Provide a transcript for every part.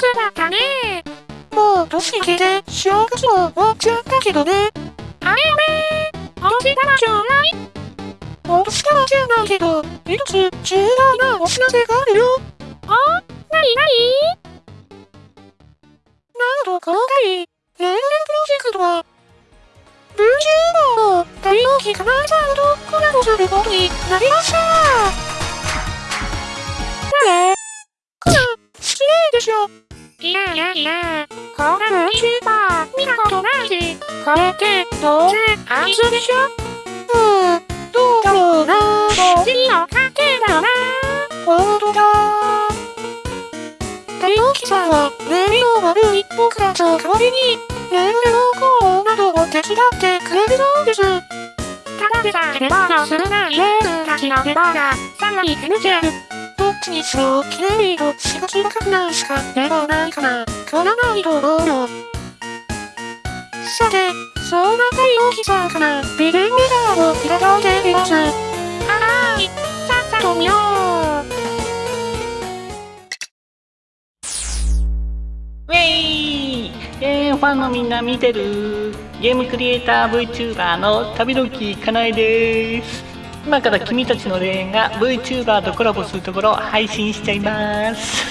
スだったね。もう年明けで正月も終わっちゃったけどね。あれよねお年玉ちょうだい？お年玉じゃないけど、一つ重大なお知らせがあるよ。おなになに？なんと今回、レールプロジェクトは、VTuber の大王機かなえさんとコラボすることになりましたいやいやいや、こん。な VTuber 見たことないし、これってどうせあいつでしょうーん、どうだろうなお尻の関係だよな。ほん。とだ大王機さん。は、レールの悪い僕たちの代わりに、レールのコーなどを手伝ってくれるそうです。ただでさえレバーの少ないレールたちのレバーがさらに減っちゃう。どっちにしろ、綺麗と仕事高くない。しかではない。から、変わらない。と思うよ。さて、そんな大王機さんから、ビデオメダーをい。ただい。てい。ます。はーい、さっさと見よう。ウェイえー、ファンのみんな見てるゲームクリエイター VTuber の旅の木かなえです今から君たちの霊園が VTuber とコラボするところを配信しちゃいます。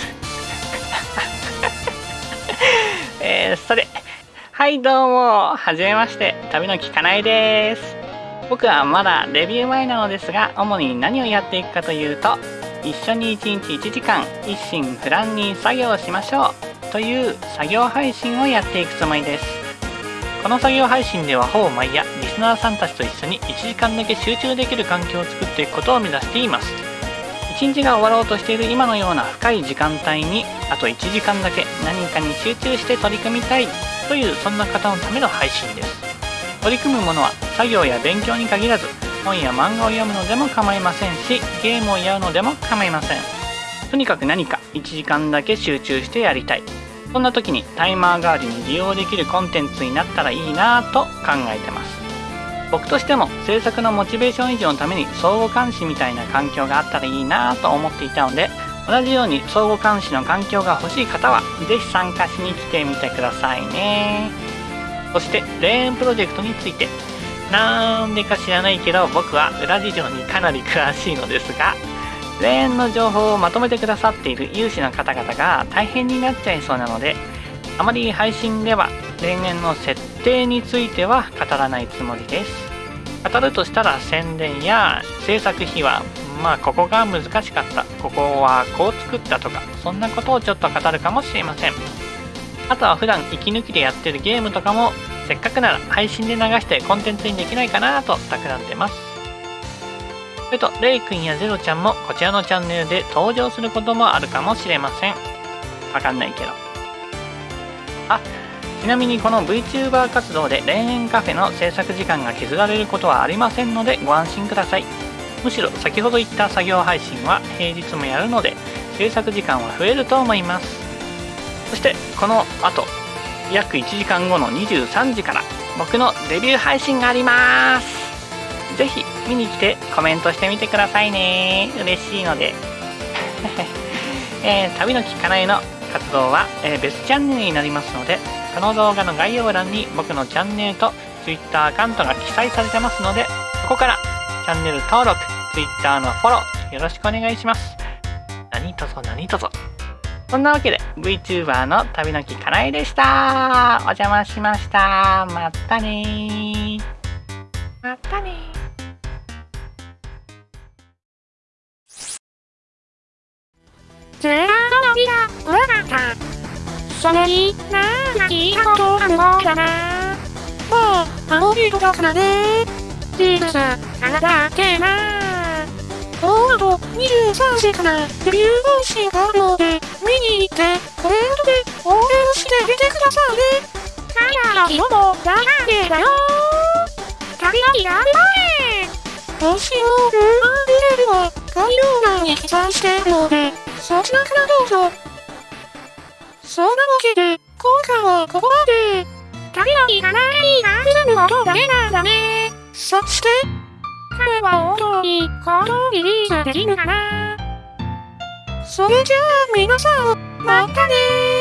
えー、それはいどうも。はじめまして。旅の木かなえです。僕はまだデビュー前なのですが主に何をやっていくかというと一緒に1日1時間一心不乱に作業しましょうという作業配信をやっていくつもりです。この作業配信ではほぼ毎夜リスナーさんたちと一緒に1時間だけ集中できる環境を作っていくことを目指しています。1日が終わろうとしている今のような深い時間帯にあと1時間だけ何かに集中して取り組みたいというそんな方のための配信です。取り組むものは作業や勉強に限らず本や漫画を読むのでも構いませんしゲームをやるのでも構いません。とにかく何か1時間だけ集中してやりたい。そんな時にタイマー代わりに利用できるコンテンツになったらいいなぁと考えてます。僕としても制作のモチベーション維持のために相互監視みたいな環境があったらいいなぁと思っていたので同じように相互監視の環境が欲しい方は是非参加しに来てみてくださいね。そしてレーンプロジェクトについてなんでか知らないけど僕は裏事情にかなり詳しいのですが霊園の情報をまとめてくださっている有志の方々が大変になっちゃいそうなのであまり配信では霊園の設定については語らないつもりです。語るとしたら宣伝や制作費はまあここが難しかったここはこう作ったとかそんなことをちょっと語るかもしれません。あとは普段息抜きでやってるゲームとかもせっかくなら配信で流してコンテンツにできないかなと企んでます。それと、レイくんやゼロちゃんもこちらのチャンネルで登場することもあるかもしれません。わかんないけど。あ、ちなみにこの VTuber 活動で霊園カフェの制作時間が削られることはありませんのでご安心ください。むしろ先ほど言った作業配信は平日もやるので制作時間は増えると思います。そしてこの後、約1時間後の23時から僕のデビュー配信があります。ぜひ見に来てコメントしてみてくださいね。嬉しいので、えー、旅のきかなえの活動は、えー、別チャンネルになりますのでこの動画の概要欄に僕のチャンネルと Twitter アカウントが記載されてますのでそこからチャンネル登録 Twitter のフォローよろしくお願いします。何とぞ何とぞそんなわけで VTuber の旅のきかなえでした。お邪魔しました。またねまたねゼラのびが裏がった。それに、なんか聞いたことあるもんだな。まあ、あのビートだからね。ジームス、あなたってな。もうあと23時からデビュー配信があるので、見に行って、コメントで応援してみてくださいね。カラの色もダガーゲーだよ。旅の日がある配信の URL は概要欄に記載しているので、そちらからどうぞ。そんなわけで、今回はここまで。旅の日がないが進むことだけなんだね。そして、彼は本当に行動リリースできるかな。それじゃあ皆さん、またね